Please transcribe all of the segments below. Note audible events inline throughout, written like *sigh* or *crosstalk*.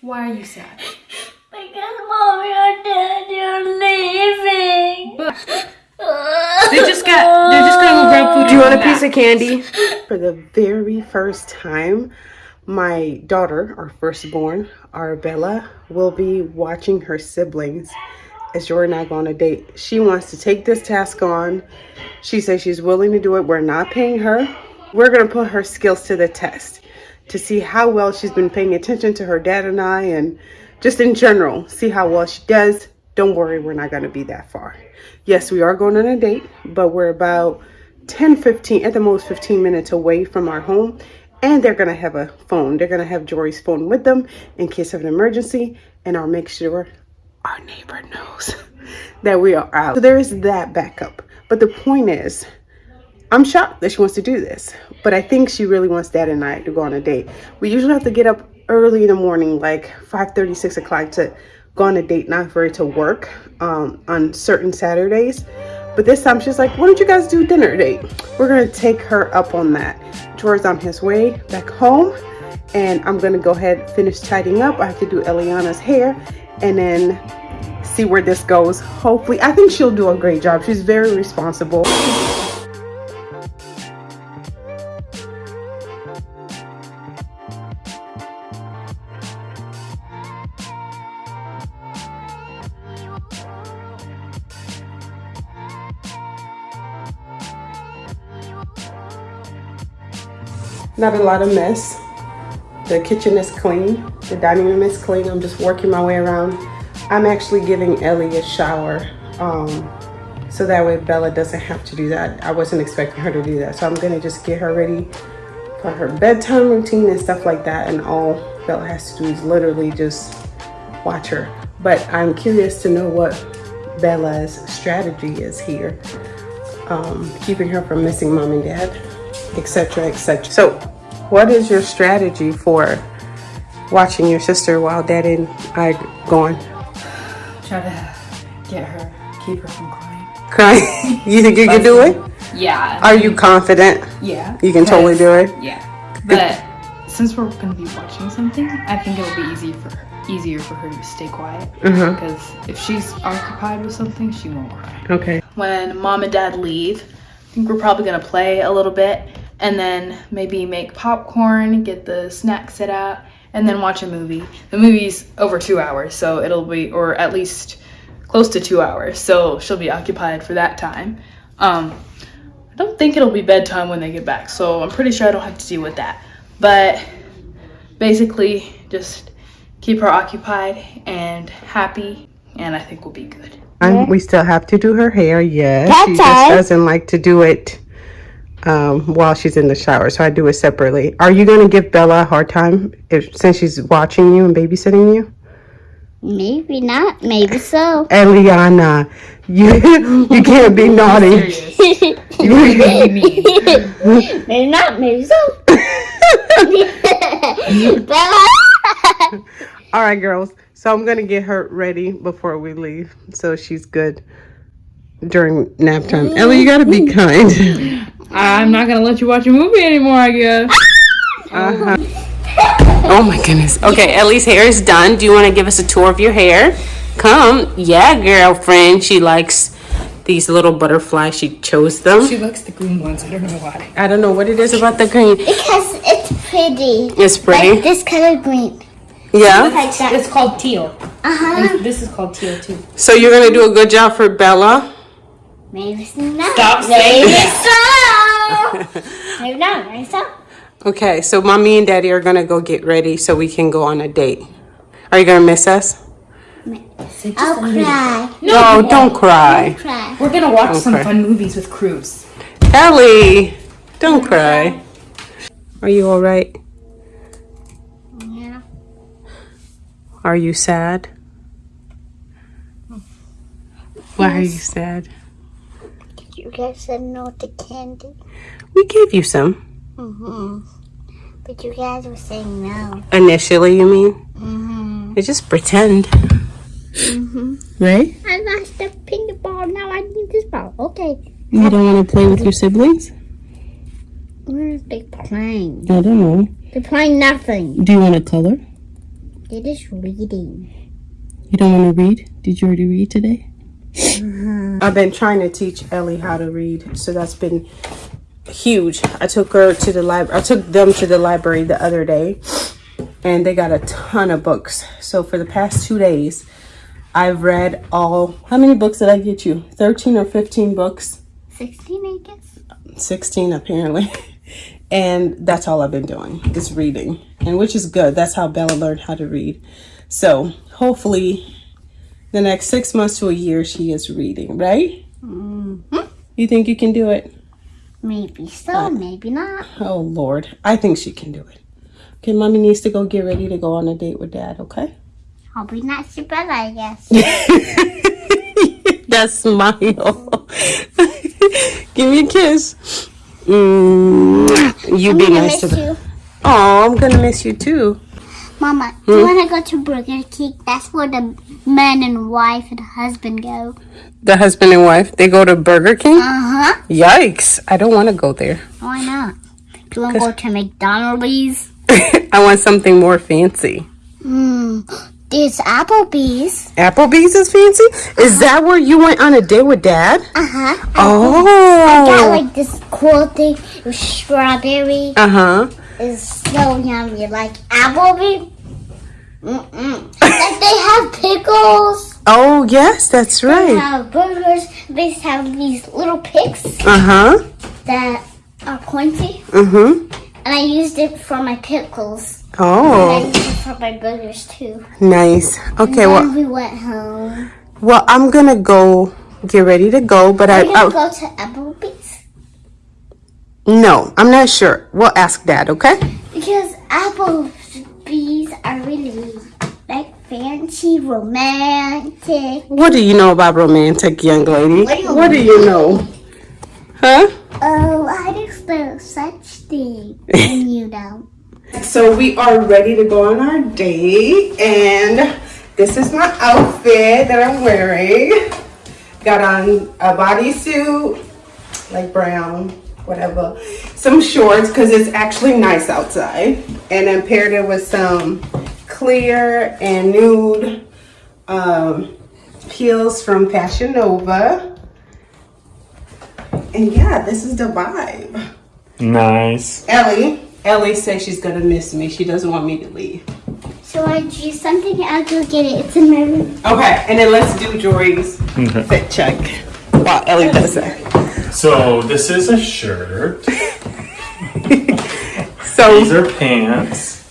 Why are you sad? Because mommy or daddy are leaving. *laughs* They just got. They're just gonna go grab food. Do you want a piece back. of candy? For the very first time, my daughter, our firstborn, Arabella, will be watching her siblings as Jordan and I go on a date. She wants to take this task on. She says she's willing to do it. We're not paying her. We're going to put her skills to the test to see how well she's been paying attention to her dad and I and just in general, see how well she does. Don't worry, we're not going to be that far. Yes, we are going on a date, but we're about 10, 15, at the most 15 minutes away from our home. And they're going to have a phone. They're going to have Jory's phone with them in case of an emergency. And I'll make sure our neighbor knows *laughs* that we are out. So there is that backup. But the point is, I'm shocked that she wants to do this, but I think she really wants dad and I to go on a date. We usually have to get up early in the morning, like 5 6 o'clock to go on a date, not for it to work um, on certain Saturdays. But this time she's like, why don't you guys do dinner date? We're gonna take her up on that. Jory's on his way back home and I'm gonna go ahead finish tidying up. I have to do Eliana's hair and then see where this goes. Hopefully, I think she'll do a great job. She's very responsible. Not a lot of mess. The kitchen is clean. The dining room is clean. I'm just working my way around. I'm actually giving Ellie a shower. Um, so that way Bella doesn't have to do that. I wasn't expecting her to do that. So I'm gonna just get her ready for her bedtime routine and stuff like that. And all Bella has to do is literally just watch her. But I'm curious to know what Bella's strategy is here. Um, keeping her from missing mom and dad, etc. etc. So what is your strategy for watching your sister while dad and I gone? Try to get her, keep her from crying. Crying? *laughs* you think you can do it? Yeah. Are you confident? Yeah. You can totally do it? Yeah. But since we're gonna be watching something, I think it'll be easy for her, easier for her to stay quiet. Mm-hmm. Because if she's occupied with something, she won't cry. Okay. When mom and dad leave, I think we're probably gonna play a little bit and then maybe make popcorn, get the snack set out, and then watch a movie. The movie's over two hours, so it'll be, or at least close to two hours, so she'll be occupied for that time. Um, I don't think it'll be bedtime when they get back, so I'm pretty sure I don't have to deal with that. But basically, just keep her occupied and happy, and I think we'll be good. And we still have to do her hair, yes. she That's just all. doesn't like to do it um, while she's in the shower, so I do it separately. Are you going to give Bella a hard time if since she's watching you and babysitting you? Maybe not. Maybe so. Eliana, you *laughs* you can't be *laughs* naughty. Serious. You really *laughs* mean. maybe not. Maybe so. Bella. All right, girls. So I'm gonna get her ready before we leave, so she's good during nap time. Ellie, you gotta be kind. I'm not gonna let you watch a movie anymore, I guess. Uh-huh. *laughs* Oh my goodness. Okay, Ellie's hair is done. Do you want to give us a tour of your hair? Come. Yeah, girlfriend. She likes these little butterflies. She chose them. She likes the green ones. I don't know why. I don't know what it is about the green. Because it's pretty. It's Like pretty. this color green. Yeah. Like that. It's called teal. Uh-huh. And this is called teal too. So you're gonna do a good job for Bella. Maybe not. Stop saying Maybe that. so. *laughs* Maybe not. Maybe so. Okay, so mommy and daddy are gonna go get ready so we can go on a date. Are you gonna miss us? I'll cry. No, don't cry. Cry. We're gonna watch some Okay. fun movies with Cruz. Ellie, don't cry. Are you all right? Yeah. Are you sad? Why are you sad? You guys said no to candy. We gave you some. Mm-hmm. But you guys were saying no. Initially, you mean? Mm-hmm. You just pretend. Mm-hmm. Right? I lost the pink ball. Now I need this ball. Okay. You don't want to play with your siblings? Where is they playing? I don't know. They're playing nothing. Do you want to color? It is reading. You don't want to read? Did you already read today? Uh-huh. I've been trying to teach Ellie how to read, so that's been huge. I took her to the library. I took them to the library the other day, and they got a ton of books. So for the past two days, I've read all. How many books did I get you? Thirteen or fifteen books? 16, I guess. 16 apparently *laughs* and that's all i've been doing is reading. And which is good. That's how bella learned how to read. So hopefully the next six months to a year she is reading right? Mm-hmm. You think you can do it? Maybe so, uh, maybe not. oh lord. I think she can do it. Okay mommy needs to go get ready to go on a date with dad okay? I'll be nice to Bella, I guess. *laughs* that smile. *laughs* Give me a kiss mm, you I'm be nice to miss the you. oh i'm gonna miss you too Mama, do you want to go to Burger King? That's where the man and wife and husband go. the husband and wife they go to burger king Uh-huh. yikes i don't want to go there Why not? Do you want to go to McDonald's? *laughs* i want something more fancy Hmm. There's Applebee's. applebee's is fancy is that where you went on a date with dad Uh-huh. Oh. I got like this cool thing with strawberry. uh-huh It's so yummy. Like Applebee's. Mm-mm. like they have pickles. oh yes that's right. They have burgers. They have these little picks uh-huh that are pointy. mm-hmm And I used it for my pickles. Oh. And I oh for my burgers too. nice okay well we went home. well i'm gonna go get ready to go but i, We're gonna go to Applebee's no i'm not sure we'll ask dad okay because Applebee's are really like fancy, romantic. what do you know about romantic young lady What do you what do you know huh Oh, I just *laughs* know such thing, and you don't. So we are ready to go on our date, and this is my outfit that I'm wearing. Got on a bodysuit, like brown, whatever. Some shorts because it's actually nice outside, and then paired it with some clear and nude um, heels from Fashion Nova. And yeah, this is the vibe. Nice. Ellie, Ellie says she's gonna miss me. She doesn't want me to leave. So I do something. I'll go get it. It's in my room. Okay, and then let's do Jory's fit check while Ellie does that. So this is a shirt. *laughs* So These are pants,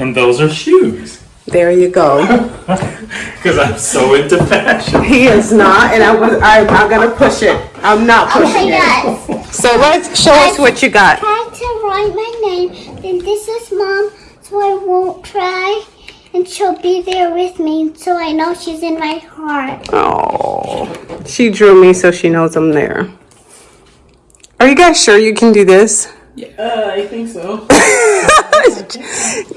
and those are shoes. there you go. *laughs* Because I'm so into fashion. He is not, and I was. I'm gonna push it. I'm not pushing Okay, it. guys. So let's show us what you got. Try to write my name. Then this is mom, so I won't cry. And she'll be there with me, so I know she's in my heart. Oh, she drew me so she knows I'm there. Are you guys sure you can do this? Yeah, I think so. *laughs* *laughs*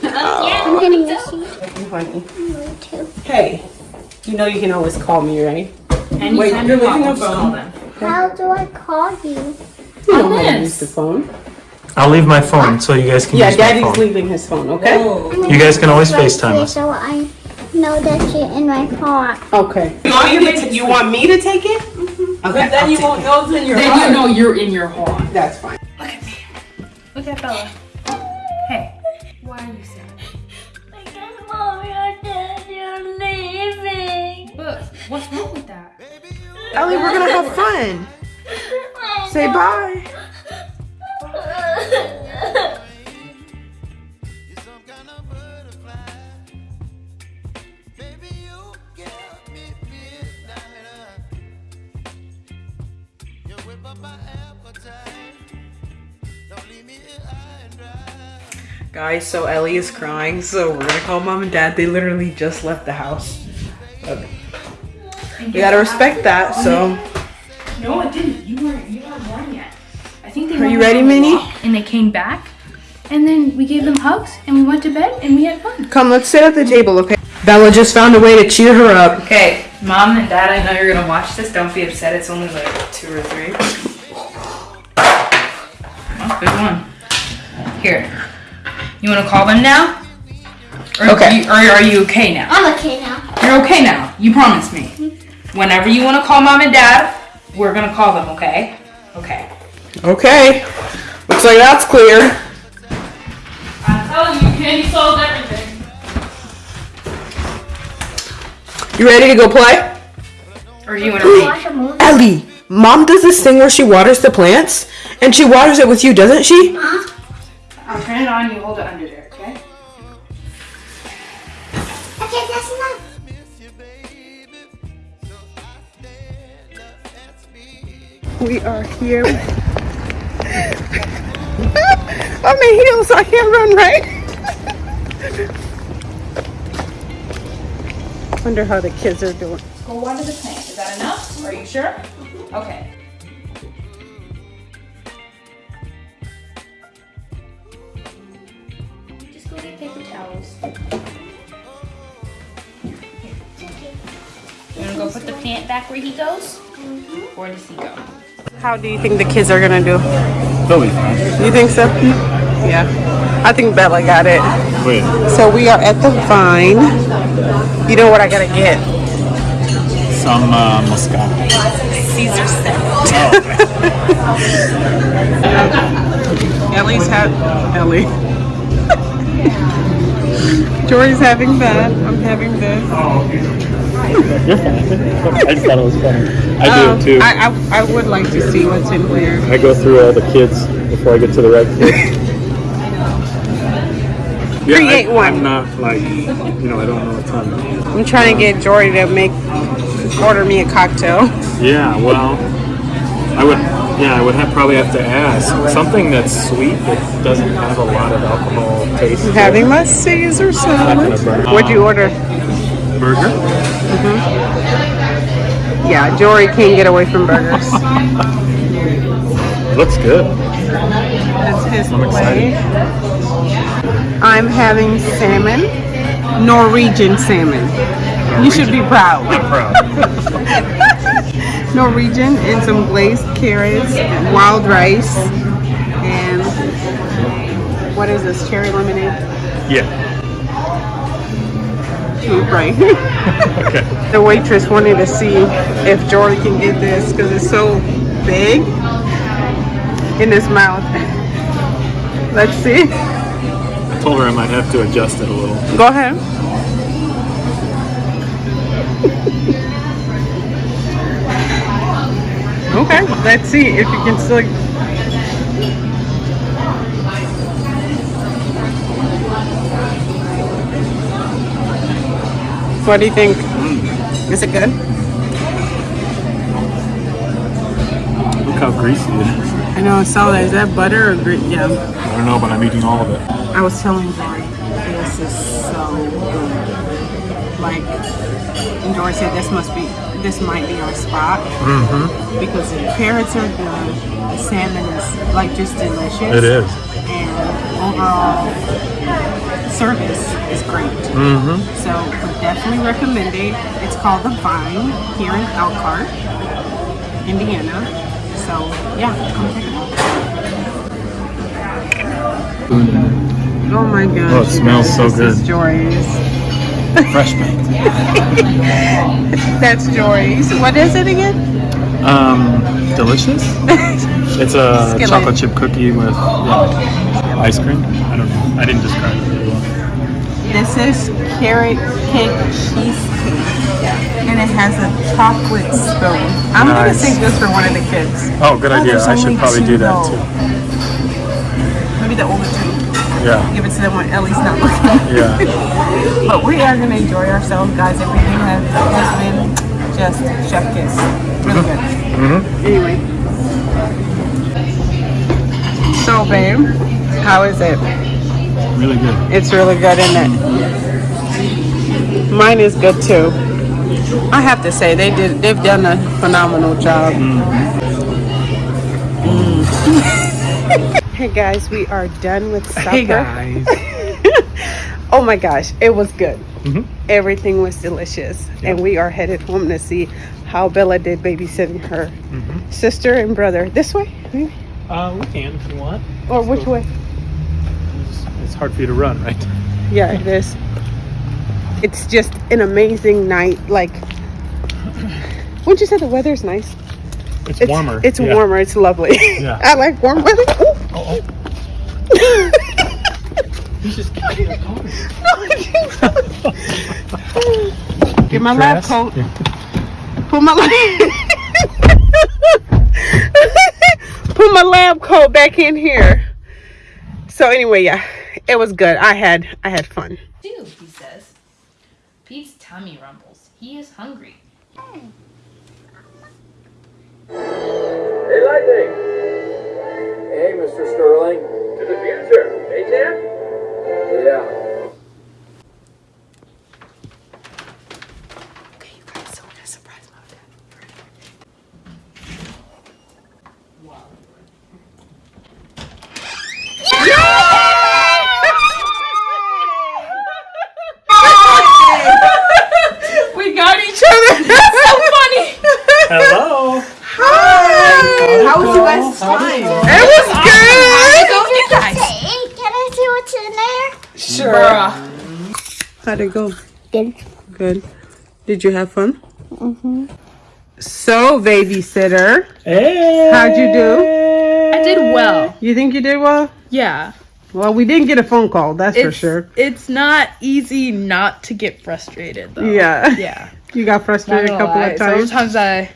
Oh. I'm gonna miss you Honey. too. Hey, you know you can always call me, right? Anytime Wait, you you're want, leaving a just call phone? them. How do I call you? You know how to use the phone. I'll leave my phone so you guys can Yeah, use my Daddy's phone. leaving his phone. Okay. You guys can always Right FaceTime here, us. So I know that you're in my heart. Okay. You want, me to ta- you want me to take it? Okay. Then you won't know it's in your Then heart. you know you're in your heart. That's fine. Look at me. Look at Bella. Hey, why are you sad? Because mommy and daddy are leaving. But what's wrong with that? Ellie, we're gonna have fun. *laughs* Say bye. Guys, so Ellie is crying, so we're gonna call mom and dad. They literally just left the house. Okay. We gotta respect that, so. No, it didn't. You weren't. You weren't born yet. I think they. Are you ready, Minnie? walk, And they came back, and then we gave them hugs, and we went to bed, and we had fun. Come, let's sit at the table, okay? Bella just found a way to cheer her up. Okay, mom and dad, I know you're gonna watch this. Don't be upset. It's only like two or three. Oh, good one. Here. You wanna call them now? Or Okay. You, or are you okay now? I'm okay now. You're okay now. You promised me. Mm-hmm. Whenever you want to call mom and dad, we're gonna call them. Okay? Okay. Okay. Looks like that's clear. I'm telling you, Candy solved everything. You ready to go play? Or do you want to read? Watch a movie. Ellie, mom does this thing where she waters the plants, and she waters it with you, doesn't she? Huh? I'll turn it on. You hold it under there. Okay? Okay, that's enough. We are here. On my heels, I can't run right. *laughs* Wonder how the kids are doing. Go water the plant. Is that enough? Are you sure? Okay. Just go get paper towels. You wanna go put the plant back where he goes? Mm-hmm. Where does he go? How do you think the kids are gonna do? They'll be fine. You think so? Yeah. I think Bella got it. Wait, So we are at the Vine. You know what I gotta get? some uh, Moscato. Caesar *laughs* Ellie's had Ellie. *laughs* Jory's having that. I'm having this. *laughs* I just thought it was funny. I do Um, it too. I, I I would like to see what's in there. I go through all the kids before I get to the right kid. Yeah, Create I, one. I'm not like, you know, I don't know a ton. I'm trying to get Jory to make order me a cocktail. Yeah, well, I would, yeah, I would have probably have to ask something that's sweet that doesn't have a lot of alcohol taste. Having my Caesar salad. What'd you order? burger. Mm-hmm. Yeah, Jory can't get away from burgers. *laughs* Looks good. That's his I'm excited. I'm having salmon, Norwegian salmon. You should be proud. I'm proud. *laughs* Norwegian and some glazed carrots, wild rice, and what is this? Cherry lemonade? yeah. Right. *laughs* Okay. the waitress wanted to see if Jory can get this because it's so big in his mouth. Let's see. I told her I might have to adjust it a little. Go ahead. Okay, let's see if you can still. What do you think? Is it good? Look how greasy it is. I know I saw that. Is that butter or grit? Yeah. I don't know, but I'm eating all of it. I was telling Jory, this is so good. Like, and Jory said this must be, this might be our spot. Mm-hmm. Because the carrots are good, the salmon is like just delicious. It is. And overall service is great. Mm-hmm. So would definitely recommend it. It's called The Vine here in Elkhart, Indiana. So yeah, come check it Oh my gosh. Oh, it smells guys, so this is good. Jory's. Fresh *laughs* baked. That's Jory's. What is it again? Um, delicious. *laughs* It's a Skillet. chocolate chip cookie with yeah, ice cream. I don't know. I didn't describe it very well. This is carrot cake cheesecake. And it has a chocolate spoon. I'm gonna Nice. save this for one of the kids. Oh, good idea. I should probably do that too. Maybe the older two. Yeah. Give it to them when Ellie's not looking. Yeah. *laughs* But we are gonna enjoy ourselves, guys. Everything has, has been just chef kiss. Really good. Mm-hmm. Anyway. So, babe, how is it? Really good. It's really good, isn't it? Mine is good too. I have to say they did. They've done a phenomenal job. Mm. *laughs* *laughs* hey guys, we are done with supper. Hey guys. *laughs* oh my gosh, it was good. Mhm. Everything was delicious, and we are headed home to see how Bella did babysitting her Mhm. sister and brother. This way, maybe? Uh, we can if you want. or which way? It's, it's hard for you to run, right? Yeah, it is. it's just an amazing night. Like, wouldn't you say the weather's nice? It's, It's warmer. It's Yeah. warmer. It's lovely. Yeah. *laughs* I like warm weather. Ooh. Oh, oh. *laughs* He's just *laughs* Get my lab Dress? coat. Yeah. Put my lab. Put my lab coat back in here. So anyway, yeah, it was good. I had I had fun. Do, he says. Pete's tummy rumbles. He is hungry. Hey, Lightning! Hey, Mr. Sterling. To the future, hey, Jack? Yeah. How'd it go? Good. Good. Did you have fun? Mm-hmm. So, babysitter, Hey. how'd you do? I did well. You think you did well? Yeah. Well, we didn't get a phone call, that's for sure. it's not easy not to get frustrated though. Yeah. Yeah. *laughs* You got frustrated a couple lie. of times. Sometimes I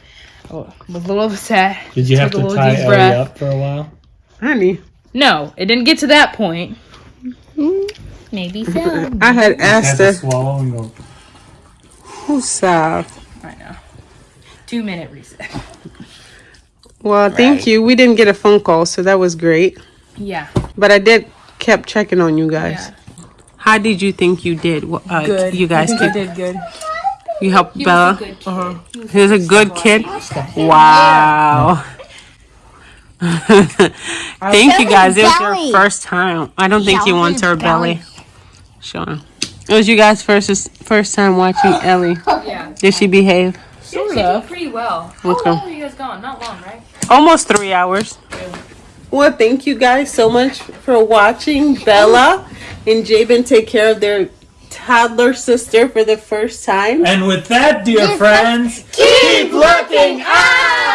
was a little upset. Did you have to little tie Ellie breath. up for a while? Honey, No, it didn't get to that point. Maybe so. *laughs* I had Had asked to her, swallow and who's Sav? I know. Two minute reset. Well, thank you. We didn't get a phone call, so that was great. Yeah. But I did kept checking on you guys. Yeah. How did you think you did? Wh- Uh, Good. You guys I think I did. did good. You helped Bella. Good kid. He was a good kid. Wow. *laughs* Thank you guys. It was your first time. I don't think you Yeah, want her belly. belly. Sure. It was you guys' first first time watching *gasps* Ellie. Oh, yeah. Did she behave? Sort of. Pretty well. How Okay. long were you guys gone? Not long, right? Almost three hours. Well, thank you guys so much for watching. Bella and Jabin take care of their toddler sister for the first time. And with that, dear friends, Keep looking up!